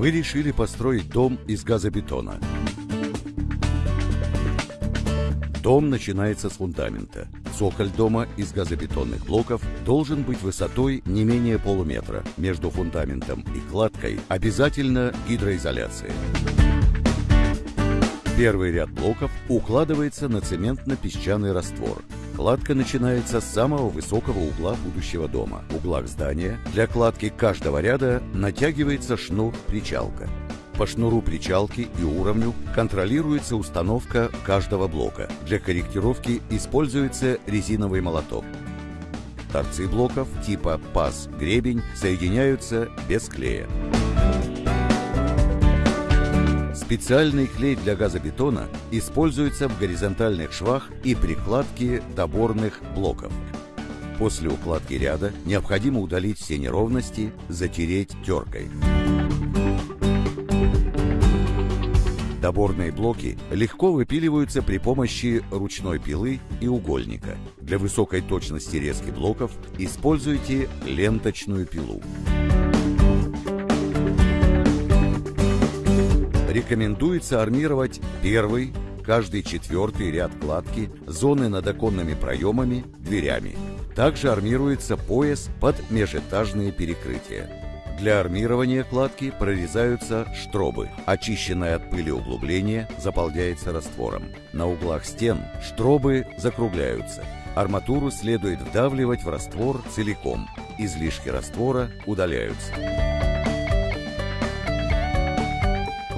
Вы решили построить дом из газобетона. Дом начинается с фундамента. Цоколь дома из газобетонных блоков должен быть высотой не менее полуметра. Между фундаментом и кладкой обязательно гидроизоляция. Первый ряд блоков укладывается на цементно-песчаный раствор. Кладка начинается с самого высокого угла будущего дома. В углах здания для кладки каждого ряда натягивается шнур-причалка. По шнуру причалки и уровню контролируется установка каждого блока. Для корректировки используется резиновый молоток. Торцы блоков типа паз-гребень соединяются без клея. Специальный клей для газобетона используется в горизонтальных швах и прикладке доборных блоков. После укладки ряда необходимо удалить все неровности, затереть теркой. Доборные блоки легко выпиливаются при помощи ручной пилы и угольника. Для высокой точности резки блоков используйте ленточную пилу. Рекомендуется армировать первый, каждый четвертый ряд кладки, зоны над оконными проемами, дверями. Также армируется пояс под межэтажные перекрытия. Для армирования кладки прорезаются штробы. Очищенное от пыли углубление заполняется раствором. На углах стен штробы закругляются. Арматуру следует вдавливать в раствор целиком. Излишки раствора удаляются.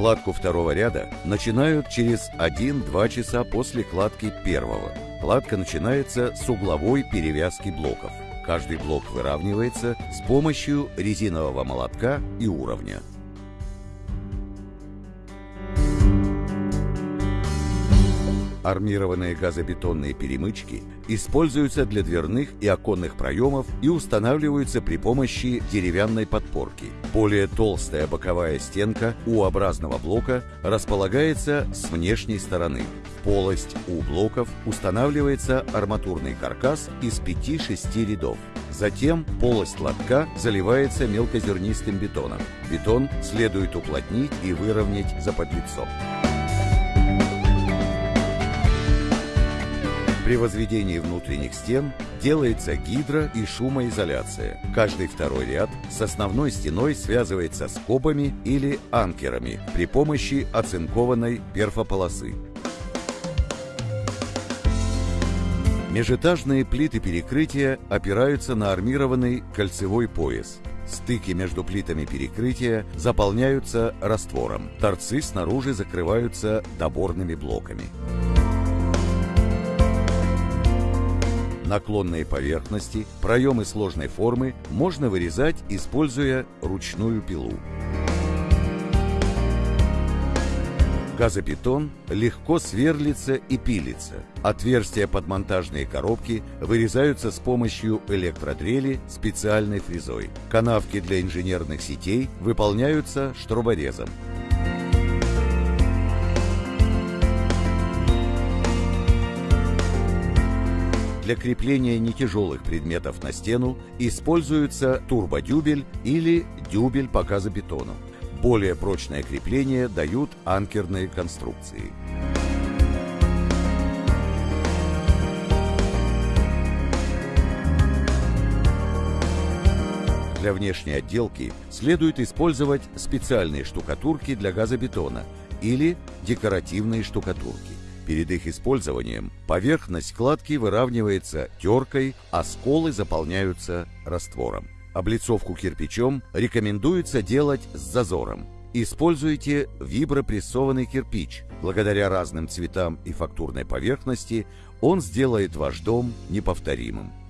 Кладку второго ряда начинают через 1-2 часа после кладки первого. Кладка начинается с угловой перевязки блоков. Каждый блок выравнивается с помощью резинового молотка и уровня. Армированные газобетонные перемычки используются для дверных и оконных проемов и устанавливаются при помощи деревянной подпорки. Более толстая боковая стенка U-образного блока располагается с внешней стороны. В полость у блоков устанавливается арматурный каркас из 5-6 рядов. Затем полость лотка заливается мелкозернистым бетоном. Бетон следует уплотнить и выровнять за подлицом. При возведении внутренних стен делается гидро- и шумоизоляция. Каждый второй ряд с основной стеной связывается скобами или анкерами при помощи оцинкованной перфополосы. Межэтажные плиты перекрытия опираются на армированный кольцевой пояс. Стыки между плитами перекрытия заполняются раствором. Торцы снаружи закрываются доборными блоками. Наклонные поверхности, проемы сложной формы можно вырезать, используя ручную пилу. Газобетон легко сверлится и пилится. Отверстия под монтажные коробки вырезаются с помощью электродрели специальной фрезой. Канавки для инженерных сетей выполняются штроборезом. Для крепления нетяжелых предметов на стену используется турбодюбель или дюбель по газобетону. Более прочное крепление дают анкерные конструкции. Для внешней отделки следует использовать специальные штукатурки для газобетона или декоративные штукатурки. Перед их использованием поверхность кладки выравнивается теркой, а сколы заполняются раствором. Облицовку кирпичом рекомендуется делать с зазором. Используйте вибропрессованный кирпич. Благодаря разным цветам и фактурной поверхности он сделает ваш дом неповторимым.